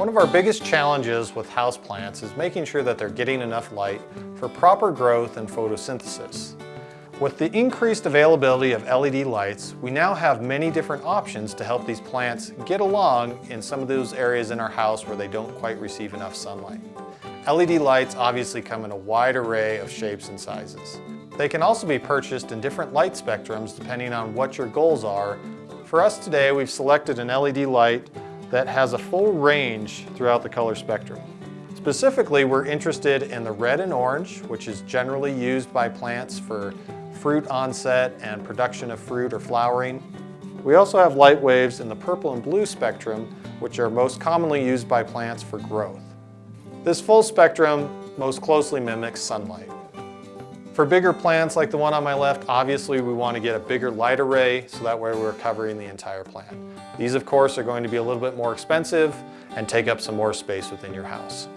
One of our biggest challenges with houseplants is making sure that they're getting enough light for proper growth and photosynthesis. With the increased availability of LED lights, we now have many different options to help these plants get along in some of those areas in our house where they don't quite receive enough sunlight. LED lights obviously come in a wide array of shapes and sizes. They can also be purchased in different light spectrums depending on what your goals are. For us today, we've selected an LED light that has a full range throughout the color spectrum. Specifically, we're interested in the red and orange, which is generally used by plants for fruit onset and production of fruit or flowering. We also have light waves in the purple and blue spectrum, which are most commonly used by plants for growth. This full spectrum most closely mimics sunlight. For bigger plants like the one on my left, obviously we want to get a bigger light array so that way we're covering the entire plant. These of course are going to be a little bit more expensive and take up some more space within your house.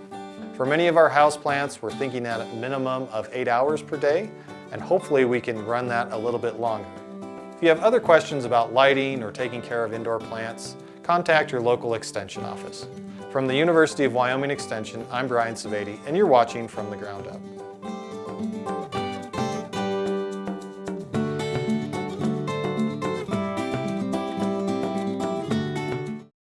For many of our house plants, we're thinking at a minimum of eight hours per day, and hopefully we can run that a little bit longer. If you have other questions about lighting or taking care of indoor plants, contact your local extension office. From the University of Wyoming Extension, I'm Brian Sebade, and you're watching From the Ground Up.